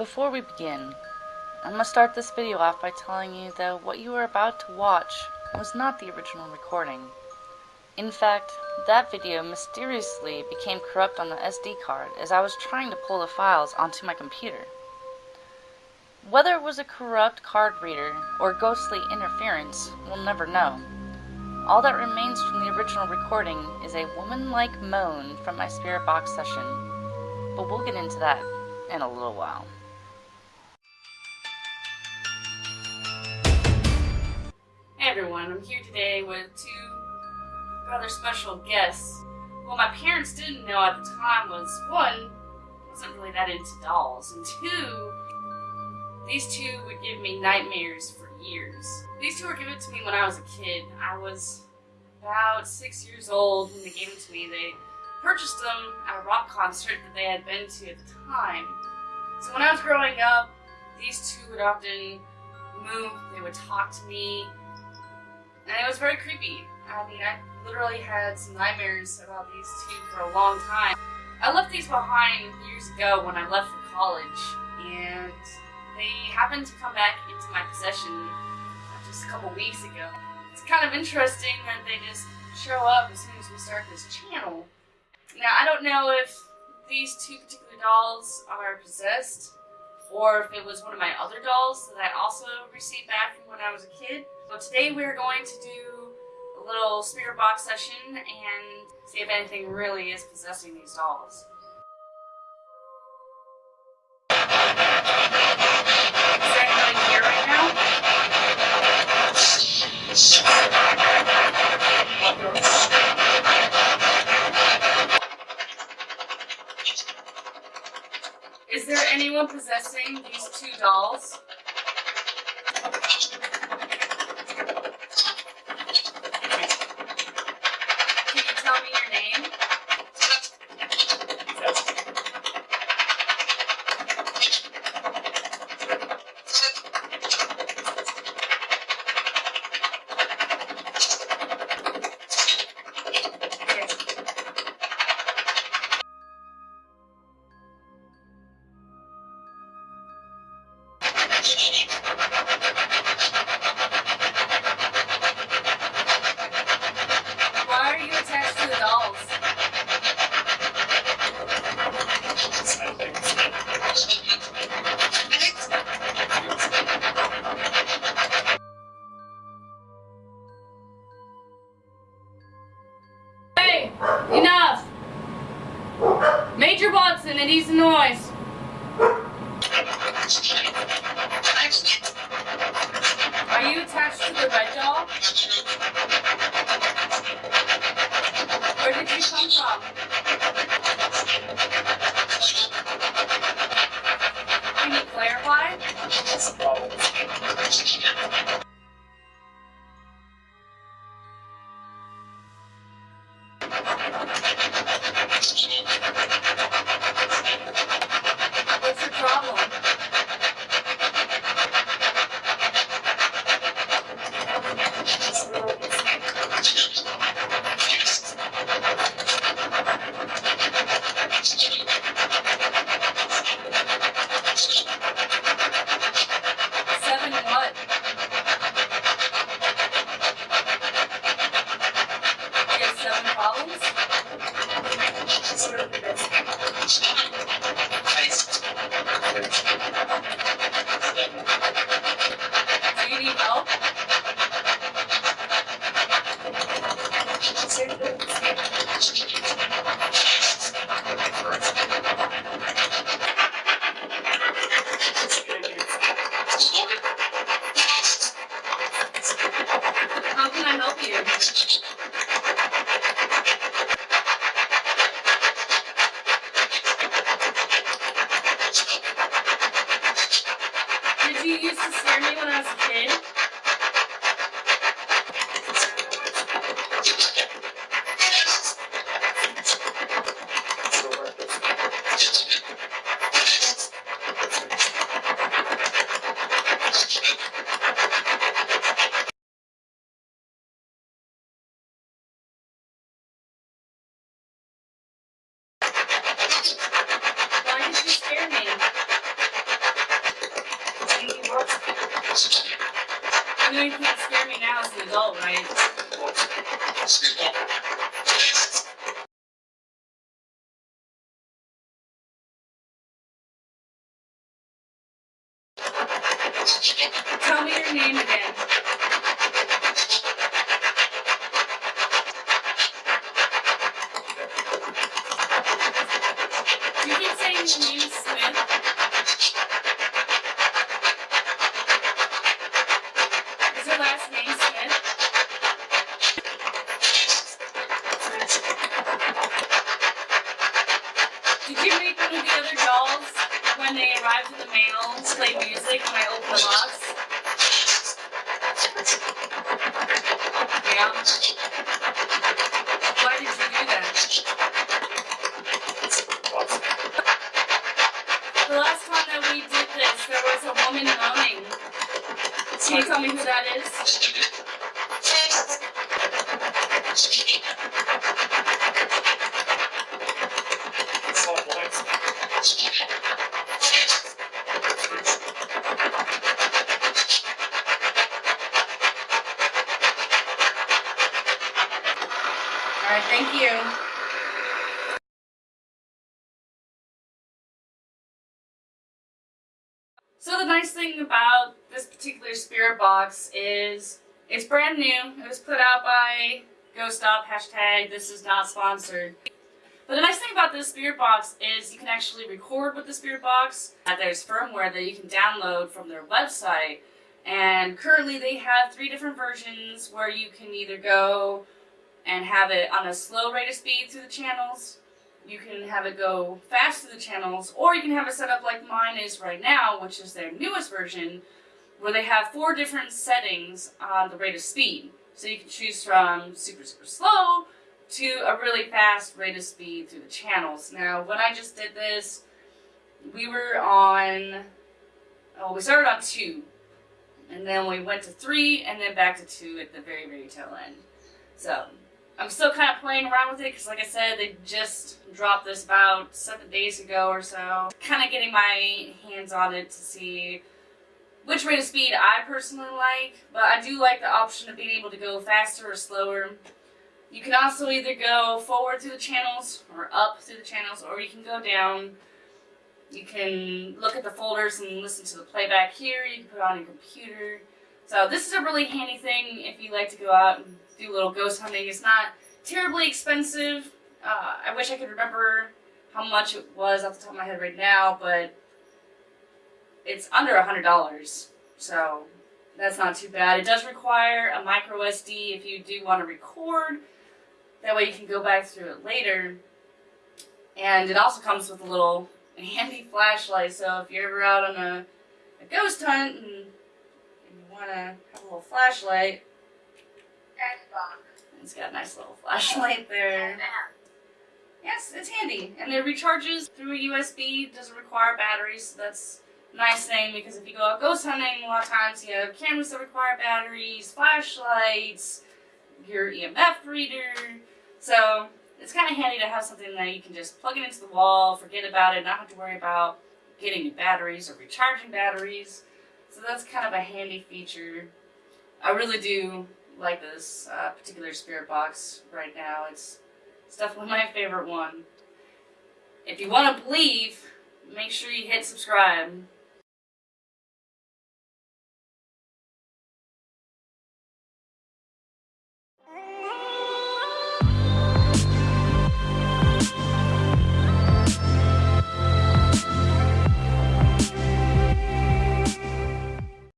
Before we begin, I'm gonna start this video off by telling you that what you are about to watch was not the original recording. In fact, that video mysteriously became corrupt on the SD card as I was trying to pull the files onto my computer. Whether it was a corrupt card reader or ghostly interference, we'll never know. All that remains from the original recording is a woman-like moan from my spirit box session, but we'll get into that in a little while. Everyone, I'm here today with two rather special guests. What my parents didn't know at the time was one, I wasn't really that into dolls, and two, these two would give me nightmares for years. These two were given to me when I was a kid. I was about six years old when they gave them to me. They purchased them at a rock concert that they had been to at the time. So when I was growing up, these two would often move, they would talk to me, and it was very creepy. I mean, I literally had some nightmares about these two for a long time. I left these behind years ago when I left for college, and they happened to come back into my possession just a couple weeks ago. It's kind of interesting that they just show up as soon as we start this channel. Now, I don't know if these two particular dolls are possessed, or if it was one of my other dolls that I also received back from when I was a kid. So today we're going to do a little spirit box session and see if anything really is possessing these dolls. Is there anyone possessing these two dolls? Enough! Major Watson, it needs a noise. Are you attached to the red doll? Where did you come from? Can you clarify? What's your problem? Seven what? You have seven problems? Do you need help? How can I help you? Did you used to scare me when I was a kid? You know you can't scare me now as an adult, right? Tell me your name again. You keep saying your name Smith. Is your last name Smith? Did you make one of the other dolls when they arrived in the mail to play music when I opened the box? Yeah. Why did you do that? The last time that we did this, there was a woman moaning. Can you tell me who that is? Thank you. So the nice thing about this particular spirit box is it's brand new. It was put out by Ghost Up, hashtag this is not sponsored. But the nice thing about this spirit box is you can actually record with the spirit box. Uh, There's firmware that you can download from their website. And currently they have three different versions where you can either go and have it on a slow rate of speed through the channels. You can have it go fast through the channels, or you can have it set up like mine is right now, which is their newest version, where they have four different settings on the rate of speed. So you can choose from super, super slow to a really fast rate of speed through the channels. Now, when I just did this, we were on, oh, we started on two, and then we went to three, and then back to two at the very, very tail end. So, I'm still kind of playing around with it because, like I said, they just dropped this about seven days ago or so. Kind of getting my hands on it to see which rate of speed I personally like, but I do like the option of being able to go faster or slower. You can also either go forward through the channels or up through the channels, or you can go down. You can look at the folders and listen to the playback here. You can put it on your computer. So this is a really handy thing if you like to go out and do a little ghost hunting. It's not terribly expensive. Uh, I wish I could remember how much it was off the top of my head right now, but it's under a hundred dollars. So that's not too bad. It does require a micro SD if you do want to record. That way you can go back through it later. And it also comes with a little handy flashlight. So if you're ever out on a, a ghost hunt and, want to have a little flashlight, it's got a nice little flashlight there. Yes, it's handy. And it recharges through a USB, doesn't require batteries, so that's a nice thing because if you go out ghost hunting, a lot of times you have cameras that require batteries, flashlights, your EMF reader. So it's kind of handy to have something that you can just plug it into the wall, forget about it, not have to worry about getting new batteries or recharging batteries. So that's kind of a handy feature. I really do like this uh, particular spirit box right now. It's, it's definitely my favorite one. If you want to believe, make sure you hit subscribe. Mm-hmm.